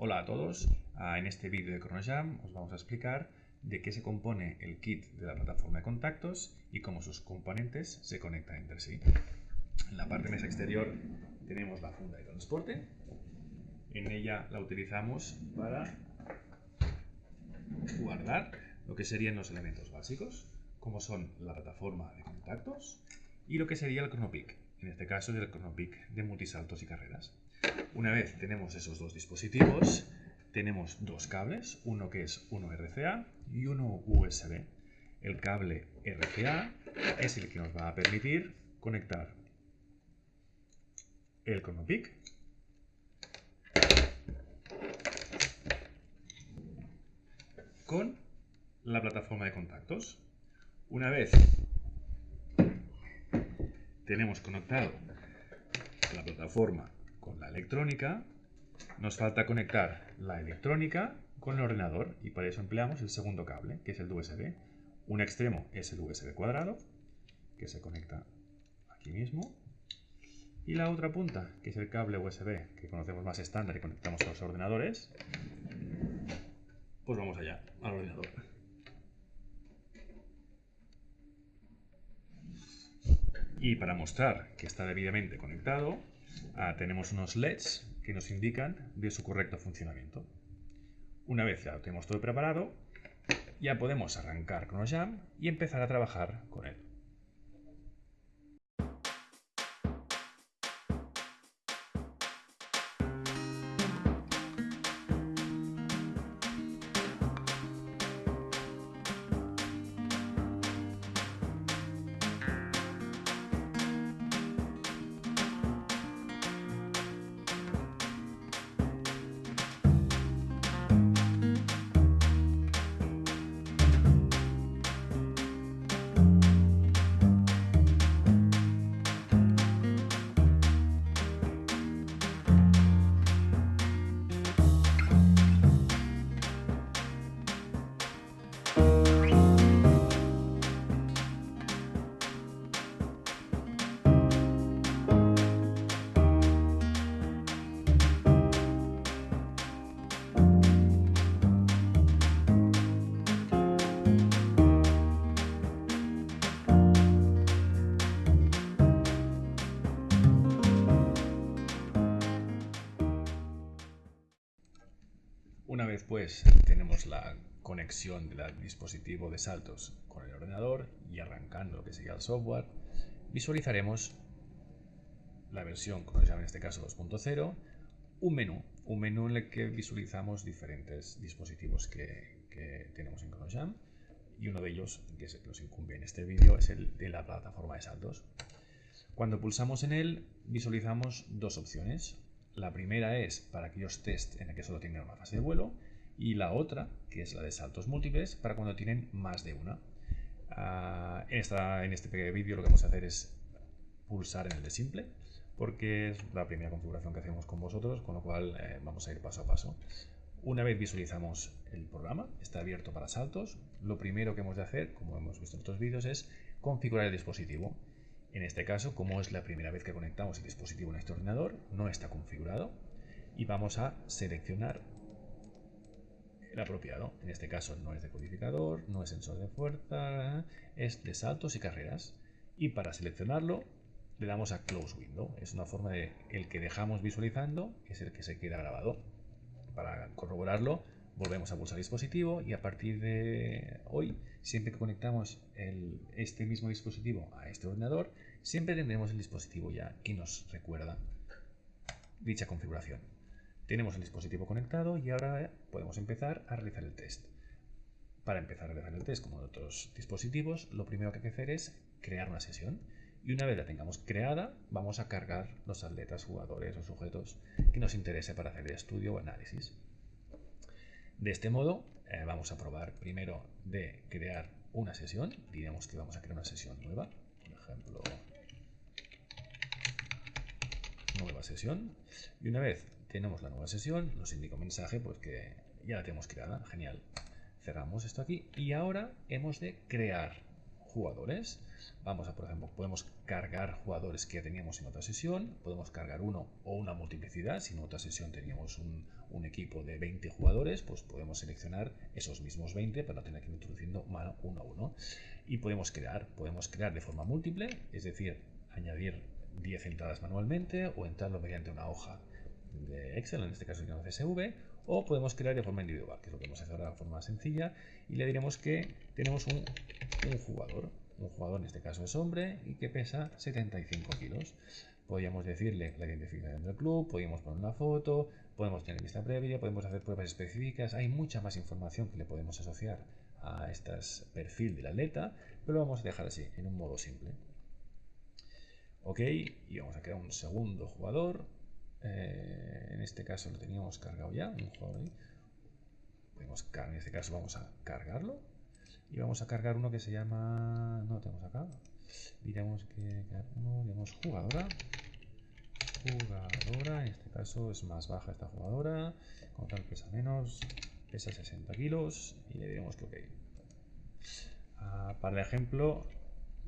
Hola a todos, ah, en este vídeo de ChronoJam os vamos a explicar de qué se compone el kit de la plataforma de contactos y cómo sus componentes se conectan entre sí. En la parte mesa exterior tenemos la funda de transporte, en ella la utilizamos para guardar lo que serían los elementos básicos, como son la plataforma de contactos y lo que sería el ChronoPic, en este caso el ChronoPic de multisaltos y carreras. Una vez tenemos esos dos dispositivos, tenemos dos cables, uno que es uno RCA y uno USB. El cable RCA es el que nos va a permitir conectar el ChronoPic con la plataforma de contactos. Una vez tenemos conectado la plataforma con la electrónica, nos falta conectar la electrónica con el ordenador y para eso empleamos el segundo cable, que es el USB. Un extremo es el USB cuadrado, que se conecta aquí mismo. Y la otra punta, que es el cable USB, que conocemos más estándar y conectamos a los ordenadores, pues vamos allá, al ordenador. Y para mostrar que está debidamente conectado, ah, tenemos unos LEDs que nos indican de su correcto funcionamiento. Una vez ya lo tenemos todo preparado, ya podemos arrancar con Jam y empezar a trabajar con él. Una vez pues tenemos la conexión del dispositivo de saltos con el ordenador y arrancando lo que sería el software, visualizaremos la versión llama en este caso 2.0, un menú, un menú en el que visualizamos diferentes dispositivos que, tenemos en ChronoJam y uno de ellos, que que nos incumbe en este vídeo, es el de la plataforma de saltos. Cuando pulsamos en él, visualizamos dos opciones. La primera es para aquellos test en el que solo tienen una fase de vuelo y la otra, que es la de saltos múltiples, para cuando tienen más de una. Ah, en, esta, en este vídeo lo que vamos a hacer es pulsar en el de simple, porque es la primera configuración que hacemos con vosotros, con lo cual eh, vamos a ir paso a paso. Una vez visualizamos el programa, está abierto para saltos, lo primero que hemos de hacer, como hemos visto en otros vídeos, es configurar el dispositivo. En este caso, como es la primera vez que conectamos el dispositivo en este ordenador, no está configurado y vamos a seleccionar el apropiado. En este caso no es de codificador, no es sensor de fuerza, es de saltos y carreras. Y para seleccionarlo le damos a Close Window. Es una forma de el que dejamos visualizando es el que se queda grabado. Para corroborarlo volvemos a pulsar dispositivo y a partir de hoy, siempre que conectamos este mismo dispositivo a este ordenador, siempre tendremos el dispositivo ya que nos recuerda dicha configuración. Tenemos el dispositivo conectado y ahora podemos empezar a realizar el test. Para empezar a realizar el test, como en otros dispositivos, lo primero que hay que hacer es crear una sesión. Y una vez la tengamos creada, vamos a cargar los atletas, jugadores o sujetos que nos interese para hacer el estudio o análisis. De este modo, eh, vamos a probar primero de crear una sesión. Diremos que vamos a crear una sesión nueva. Por ejemplo, nueva sesión. Y una vez tenemos la nueva sesión, nos indica un mensaje pues que ya la tenemos creada. Genial. Cerramos esto aquí y ahora hemos de crear jugadores. Vamos a, por ejemplo, podemos cargar jugadores que teníamos en otra sesión, podemos cargar uno o una multiplicidad. Si en otra sesión teníamos un, equipo de 20 jugadores, pues podemos seleccionar esos mismos 20 para no tener que ir introduciendo uno a uno. Y podemos crear, podemos crear de forma múltiple, es decir, añadir 10 entradas manualmente o entrarlo mediante una hoja de Excel, en este caso de CSV, o podemos crear de forma individual, que es lo que vamos a hacer ahora de forma sencilla, y le diremos que tenemos un, jugador, un jugador en este caso es hombre y que pesa 75 kilos. Podríamos decirle la identificación del club, podríamos poner una foto, podemos tener lista previa, podemos hacer pruebas específicas, hay mucha más información que le podemos asociar a este perfil del atleta, pero lo vamos a dejar así, en un modo simple. Ok, y vamos a crear un segundo jugador. Eh, en este caso lo teníamos cargado ya, un jugador ahí. En este caso vamos a cargarlo. Y vamos a cargar uno que se llama... No lo tenemos acá. Diremos que uno, digamos jugadora. Jugadora, en este caso es más baja esta jugadora. Como tal pesa menos, pesa 60 kilos. Y le diremos que ok. Ah, para el ejemplo,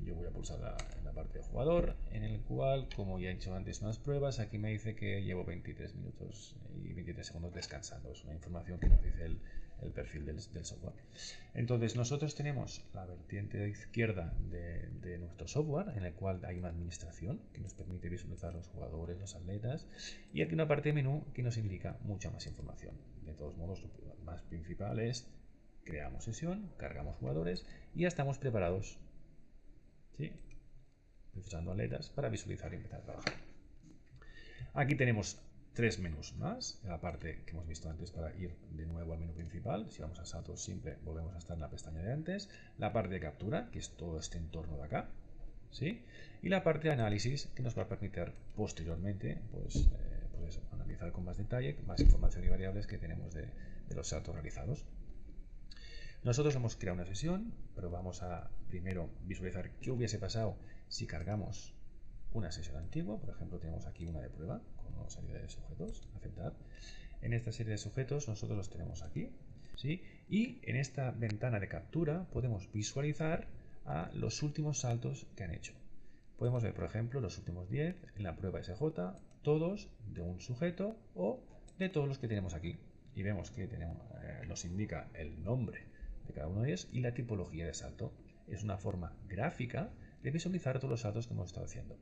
yo voy a pulsar la, en la parte de jugador, en el cual, como ya he hecho antes unas pruebas, aquí me dice que llevo 23 minutos y 23 segundos descansando. Es una información que nos dice el, perfil del, software. Entonces, nosotros tenemos la vertiente izquierda de, de, nuestro software, en el cual hay una administración que nos permite visualizar los jugadores, los atletas, y aquí una parte de menú que nos indica mucha más información. De todos modos, lo más principal es creamos sesión, cargamos jugadores y ya estamos preparados ¿sí? aletas para visualizar y empezar a trabajar. Aquí tenemos tres menús más, la parte que hemos visto antes para ir de nuevo al menú principal, si vamos a salto simple volvemos a estar en la pestaña de antes, la parte de captura, que es todo este entorno de acá, ¿sí? y la parte de análisis, que nos va a permitir posteriormente pues, eh, pues analizar con más detalle, más información y variables que tenemos de, de los saltos realizados. Nosotros hemos creado una sesión, pero vamos a primero visualizar qué hubiese pasado si cargamos una sesión antigua. Por ejemplo, tenemos aquí una de prueba con una serie de sujetos, aceptar. En esta serie de sujetos nosotros los tenemos aquí. ¿sí? Y en esta ventana de captura podemos visualizar a los últimos saltos que han hecho. Podemos ver, por ejemplo, los últimos 10 en la prueba SJ, todos de un sujeto o de todos los que tenemos aquí. Y vemos que eh, nos indica el nombre cada uno de ellos y la tipología de salto. Es una forma gráfica de visualizar todos los saltos que hemos estado haciendo.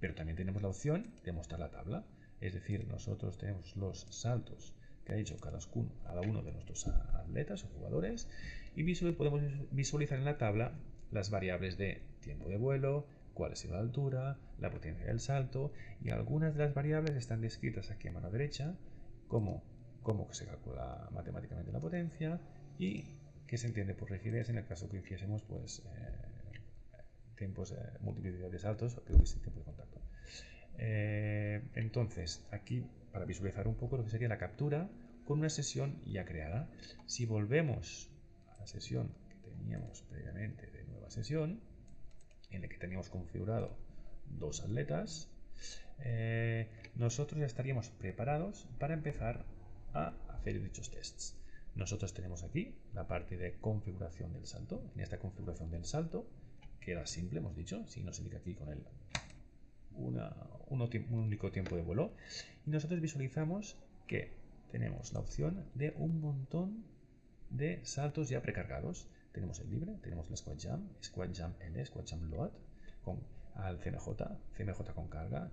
Pero también tenemos la opción de mostrar la tabla, es decir, nosotros tenemos los saltos que ha hecho cada uno de nuestros atletas o jugadores y podemos visualizar en la tabla las variables de tiempo de vuelo, cuál ha sido la altura, la potencia del salto y algunas de las variables están descritas aquí a mano derecha como cómo se calcula matemáticamente la potencia y que se entiende por rigidez en el caso que hiciésemos pues, eh, tiempos, multiplicidad de o que hubiese tiempo de contacto. Eh, entonces, aquí para visualizar un poco lo que sería la captura con una sesión ya creada. Si volvemos a la sesión que teníamos previamente de nueva sesión, en la que teníamos configurado dos atletas, eh, nosotros ya estaríamos preparados para empezar a hacer dichos tests. Nosotros tenemos aquí la parte de configuración del salto. En esta configuración del salto, que era simple, hemos dicho, si nos indica aquí con el un, único tiempo de vuelo. Y nosotros visualizamos que tenemos la opción de un montón de saltos ya precargados. Tenemos el libre, tenemos el squat jump, squat jump L, squat jump load, con al CMJ, CMJ con carga,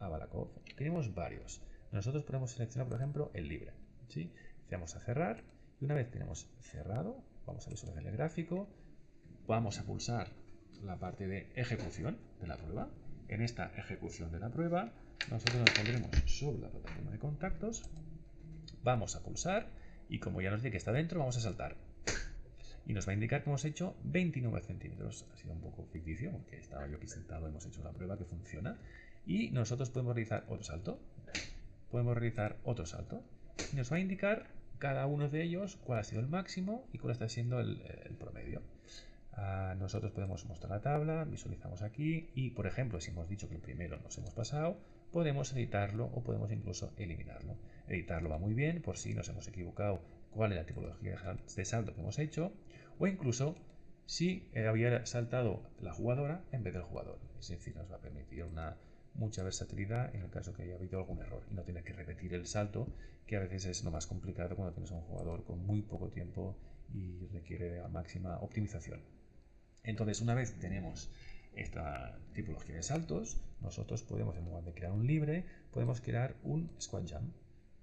a Balakov. Tenemos varios. Nosotros podemos seleccionar, por ejemplo, el libre. ¿sí? Vamos a cerrar y una vez tenemos cerrado, vamos a visualizar el gráfico, vamos a pulsar la parte de ejecución de la prueba. En esta ejecución de la prueba, nosotros nos pondremos sobre la plataforma de contactos, vamos a pulsar y como ya nos dice que está dentro, vamos a saltar. Y nos va a indicar que hemos hecho 29 centímetros. Ha sido un poco ficticio porque estaba yo aquí sentado, hemos hecho la prueba que funciona. Y nosotros podemos realizar otro salto. Podemos realizar otro salto. Y nos va a indicar cada uno de ellos cuál ha sido el máximo y cuál está siendo el, promedio. Ah, nosotros podemos mostrar la tabla, visualizamos aquí y, por ejemplo, si hemos dicho que el primero nos hemos pasado, podemos editarlo o podemos incluso eliminarlo. Editarlo va muy bien por si nos hemos equivocado cuál es la tipología de salto que hemos hecho o incluso si había saltado la jugadora en vez del jugador. Es decir, nos va a permitir una mucha versatilidad en el caso que haya habido algún error y no tener que repetir el salto, que a veces es lo más complicado cuando tienes un jugador con muy poco tiempo y requiere la máxima optimización. Entonces, una vez tenemos esta tipología de saltos, nosotros podemos, en lugar de crear un libre, podemos crear un squat jump.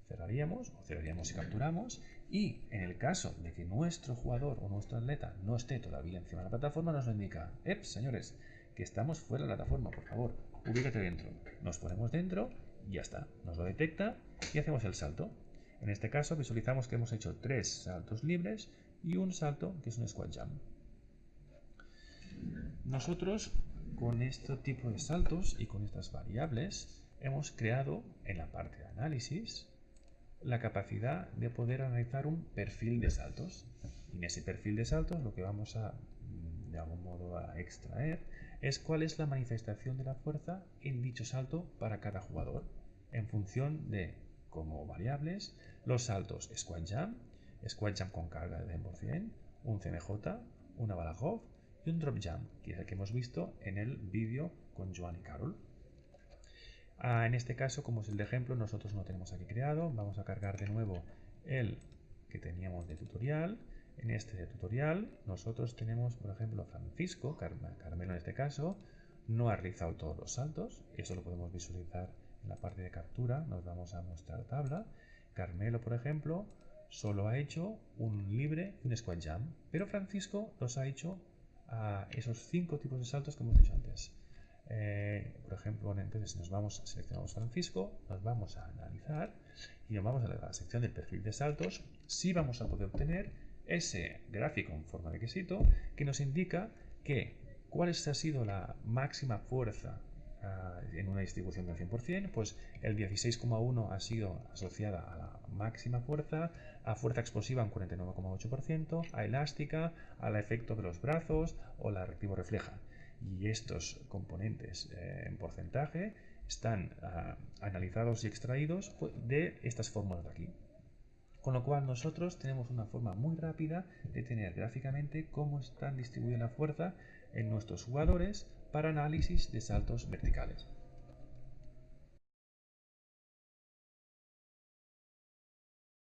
Cerraríamos o cerraríamos y capturamos y en el caso de que nuestro jugador o nuestro atleta no esté todavía encima de la plataforma, nos lo indica, ¡Eps, señores! Que estamos fuera de la plataforma, por favor, ubícate dentro. Nos ponemos dentro y ya está. Nos lo detecta y hacemos el salto. En este caso visualizamos que hemos hecho tres saltos libres y un salto que es un squat jump. Nosotros con este tipo de saltos y con estas variables hemos creado en la parte de análisis la capacidad de poder analizar un perfil de saltos. Y en ese perfil de saltos lo que vamos a, de algún modo, a extraer es cuál es la manifestación de la fuerza en dicho salto para cada jugador, en función de, como variables, los saltos squat jump, squat jump con carga de 100%, un CMJ, una Balagov y un drop jump, que es el que hemos visto en el vídeo con Joan y Carol. Ah, en este caso, como es el de ejemplo, nosotros no tenemos aquí creado. Vamos a cargar de nuevo el que teníamos de tutorial. En este tutorial nosotros tenemos, por ejemplo, Francisco, Carmelo en este caso, no ha realizado todos los saltos. Eso lo podemos visualizar en la parte de captura. Nos vamos a mostrar tabla. Carmelo, por ejemplo, solo ha hecho un libre y un squat jump. Pero Francisco los ha hecho a esos cinco tipos de saltos que hemos dicho antes. Eh, por ejemplo, entonces si nos vamos, seleccionamos Francisco, nos vamos a analizar y nos vamos a la sección del perfil de saltos, sí vamos a poder obtener ese gráfico en forma de quesito que nos indica que cuál ha sido la máxima fuerza ah, en una distribución del 100%, pues el 16,1 ha sido asociada a la máxima fuerza, a fuerza explosiva un 49,8%, a elástica, al efecto de los brazos o la reactivo refleja y estos componentes eh, en porcentaje están ah, analizados y extraídos pues, de estas fórmulas de aquí. Con lo cual nosotros tenemos una forma muy rápida de tener gráficamente cómo están distribuida la fuerza en nuestros jugadores para análisis de saltos verticales.